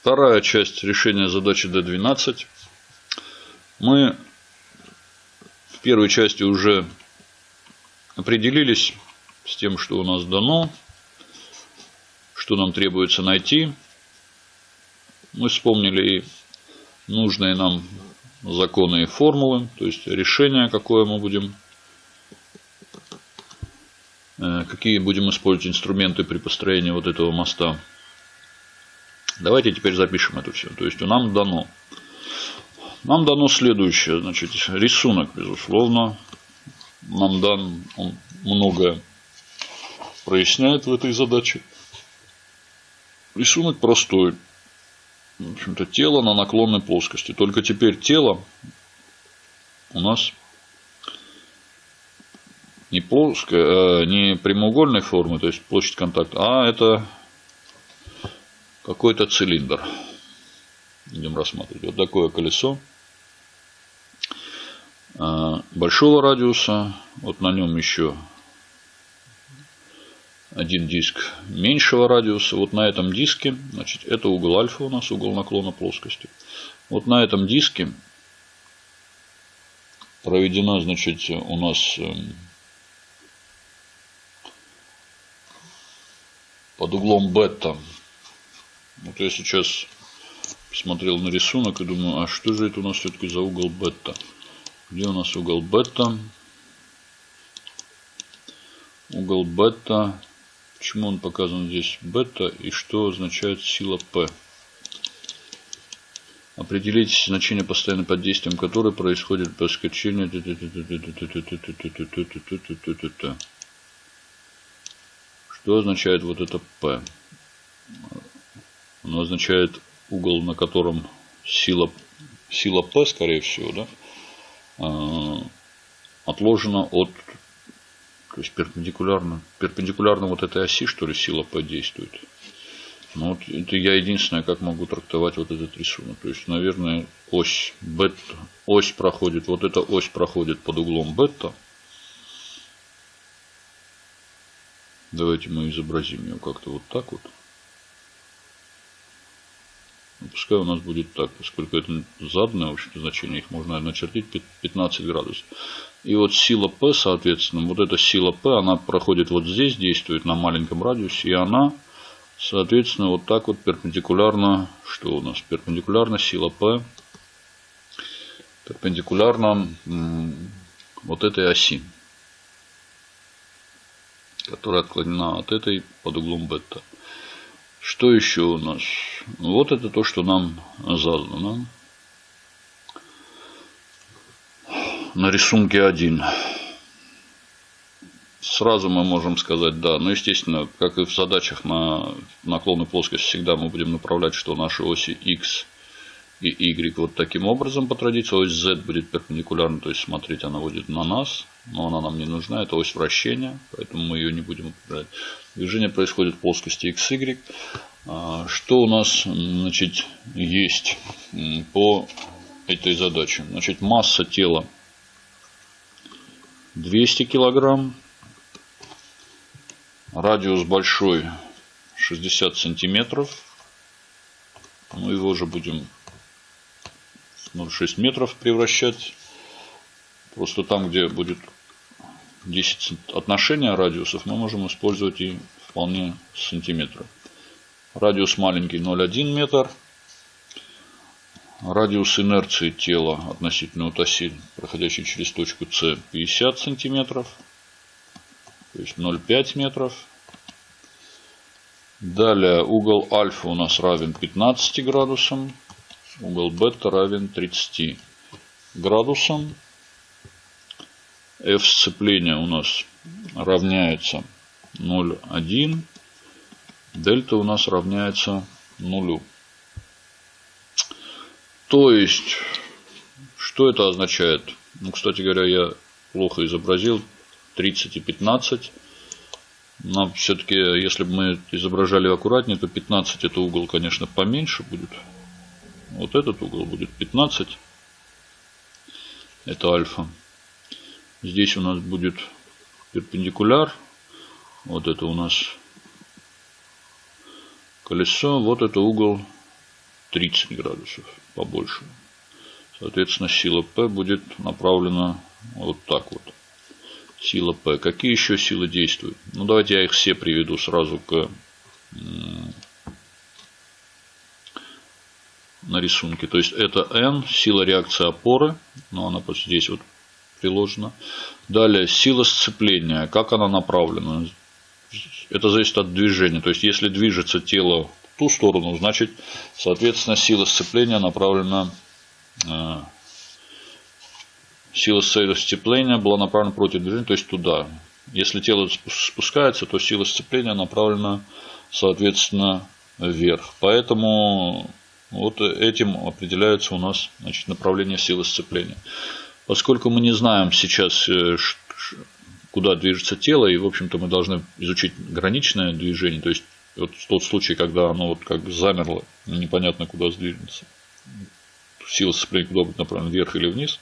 Вторая часть решения задачи D12. Мы в первой части уже определились с тем, что у нас дано, что нам требуется найти. Мы вспомнили и нужные нам законы и формулы, то есть решение, какое мы будем, э, какие будем использовать инструменты при построении вот этого моста. Давайте теперь запишем это все. То есть нам дано. Нам дано следующее. Значит, рисунок, безусловно. Нам дан он многое проясняет в этой задаче. Рисунок простой. В общем-то, тело на наклонной плоскости. Только теперь тело у нас не плоское, а не прямоугольной формы, то есть площадь контакта, а это какой-то цилиндр. Будем рассматривать. Вот такое колесо а, большого радиуса. Вот на нем еще один диск меньшего радиуса. Вот на этом диске, значит, это угол альфа у нас, угол наклона плоскости. Вот на этом диске проведена, значит, у нас эм, под углом бета. Вот я сейчас посмотрел на рисунок и думаю, а что же это у нас все-таки за угол бета? Где у нас угол бета? Угол бета Почему он показан здесь бета и что означает сила P? Определить значение постоянно под действием которой происходит проскочение. Что означает вот это P? Оно означает угол, на котором сила, сила P, скорее всего, да, отложена от то есть перпендикулярно, перпендикулярно вот этой оси, что ли, сила подействует. Ну, вот это я единственное, как могу трактовать вот этот рисунок. То есть, наверное, ось бета, ось проходит, вот эта ось проходит под углом бета. Давайте мы изобразим ее как-то вот так вот. Ну, пускай у нас будет так, поскольку это заданное в общем значение, их можно начертить 15 градусов. И вот сила P, соответственно, вот эта сила P, она проходит вот здесь, действует на маленьком радиусе, и она, соответственно, вот так вот перпендикулярно, что у нас? Перпендикулярно сила P, перпендикулярно вот этой оси, которая отклонена от этой под углом бета. Что еще у нас? Вот это то, что нам задано. На рисунке 1. Сразу мы можем сказать да. Но, естественно, как и в задачах на наклонной плоскости, всегда мы будем направлять, что наши оси x и y вот таким образом по традиции. Ось z будет перпендикулярна, то есть, смотрите, она будет на нас, но она нам не нужна. Это ось вращения, поэтому мы ее не будем управлять. Движение происходит в плоскости XY. А, что у нас значит, есть по этой задаче? Значит, масса тела 200 килограмм. Радиус большой 60 сантиметров. Ну, его же будем 0,6 метров превращать. Просто там, где будет 10 отношения радиусов, мы можем использовать и вполне сантиметров. Радиус маленький 0,1 метр. Радиус инерции тела относительно от оси, проходящей через точку С, 50 сантиметров. То есть 0,5 метров. Далее угол альфа у нас равен 15 градусам. Угол бета равен 30 градусам f сцепления у нас равняется 0,1. Дельта у нас равняется нулю. То есть, что это означает? Ну, кстати говоря, я плохо изобразил 30 и 15. Нам все-таки, если бы мы изображали аккуратнее, то 15 это угол, конечно, поменьше будет. Вот этот угол будет 15. Это альфа. Здесь у нас будет перпендикуляр. Вот это у нас колесо. Вот это угол 30 градусов побольше. Соответственно, сила P будет направлена вот так вот. Сила P. Какие еще силы действуют? Ну, давайте я их все приведу сразу к на рисунке. То есть это N, сила реакции опоры, но она вот здесь вот приложена. Далее сила сцепления, как она направлена. Это зависит от движения. То есть если движется тело в ту сторону, значит, соответственно, сила сцепления направлена э, сила сцепления была направлена против движения, то есть туда. Если тело спускается, то сила сцепления направлена, соответственно, вверх. Поэтому вот этим определяется у нас значит, направление силы сцепления. Поскольку мы не знаем сейчас, э, куда движется тело, и, в общем-то, мы должны изучить граничное движение, то есть вот тот случай, когда оно вот как замерло, непонятно куда сдвинется, сила сцепления куда будет направлена, вверх или вниз,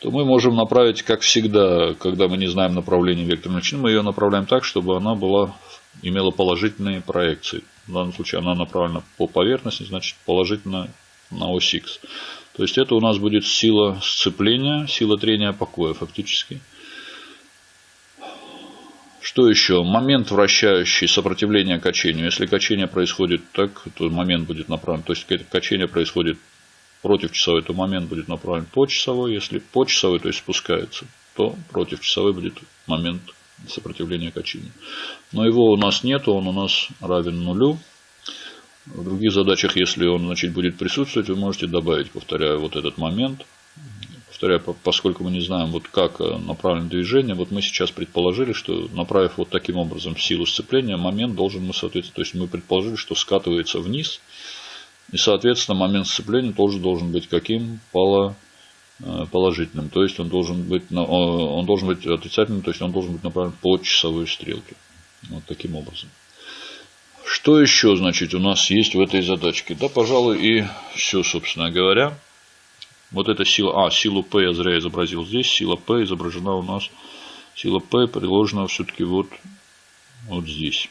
то мы можем направить, как всегда, когда мы не знаем направление векторной величины, мы ее направляем так, чтобы она была, имела положительные проекции. В данном случае она направлена по поверхности, значит положительно на ось X. То есть это у нас будет сила сцепления, сила трения покоя фактически. Что еще? Момент вращающий сопротивление качению. Если качение происходит так, то момент будет направлен. То есть качение происходит против часовой, то момент будет направлен по часовой. Если по часовой, то есть спускается, то против часовой будет момент сопротивления качения. Но его у нас нет, он у нас равен нулю. В других задачах, если он значит, будет присутствовать, вы можете добавить, повторяю, вот этот момент. Повторяю, поскольку мы не знаем, вот как э, направлено движение, вот мы сейчас предположили, что направив вот таким образом силу сцепления, момент должен мы, соответственно, то есть мы предположили, что скатывается вниз, и, соответственно, момент сцепления тоже должен быть каким? Поло Э, положительным, то есть он должен быть, он должен быть отрицательным, то есть он должен быть направлен по часовой стрелке. Вот таким образом. Что еще, значит, у нас есть в этой задачке? Да, пожалуй, и все, собственно говоря. Вот эта сила, а, силу P я зря изобразил здесь, сила P изображена у нас, сила P приложена все-таки вот, вот здесь.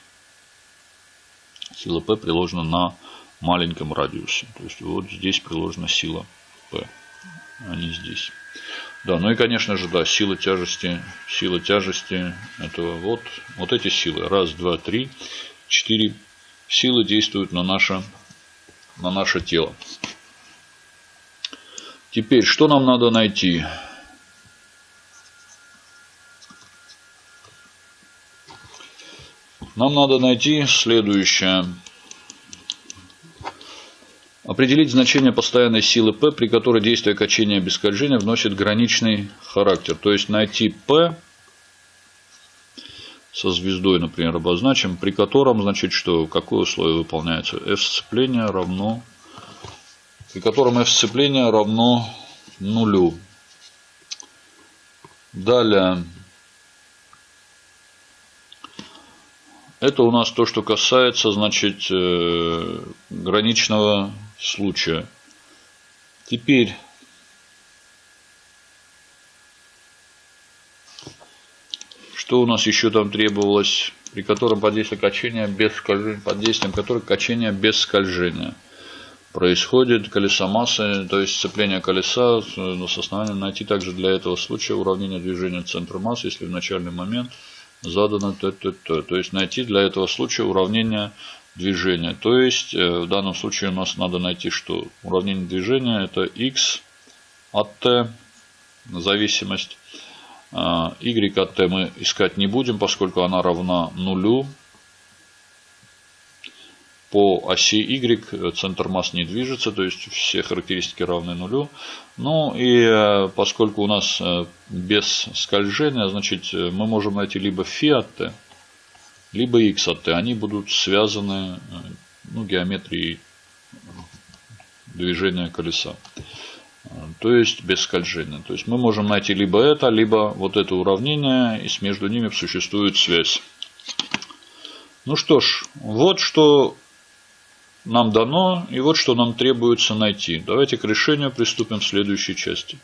Сила P приложена на маленьком радиусе, то есть вот здесь приложена сила P не здесь. Да, ну и конечно же, да, сила тяжести, сила тяжести, это вот, вот эти силы. Раз, два, три, четыре силы действуют на наше, на наше тело. Теперь, что нам надо найти? Нам надо найти следующее. Определить значение постоянной силы P, при которой действие качения без скольжения вносит граничный характер. То есть найти P со звездой, например, обозначим, при котором, значит, что, какое условие выполняется? F сцепления равно, при котором F сцепления равно нулю. Далее, это у нас то, что касается, значит, э, граничного случая. Теперь что у нас еще там требовалось, при котором под действием качения без скольжения, под действием которых качение без скольжения происходит колеса массы, то есть сцепление колеса с основанием найти также для этого случая уравнение движения центра массы, если в начальный момент задано т, т, т. То есть найти для этого случая уравнение движения. То есть э, в данном случае у нас надо найти, что уравнение движения это x от t, зависимость. А, y от t мы искать не будем, поскольку она равна нулю. По оси Y центр масс не движется, то есть все характеристики равны нулю. Ну и э, поскольку у нас э, без скольжения, значит мы можем найти либо φ от t, либо x от t. Они будут связаны э, ну, геометрией движения колеса. То есть без скольжения. То есть мы можем найти либо это, либо вот это уравнение, и между ними существует связь. Ну что ж, вот что нам дано, и вот что нам требуется найти. Давайте к решению приступим в следующей части.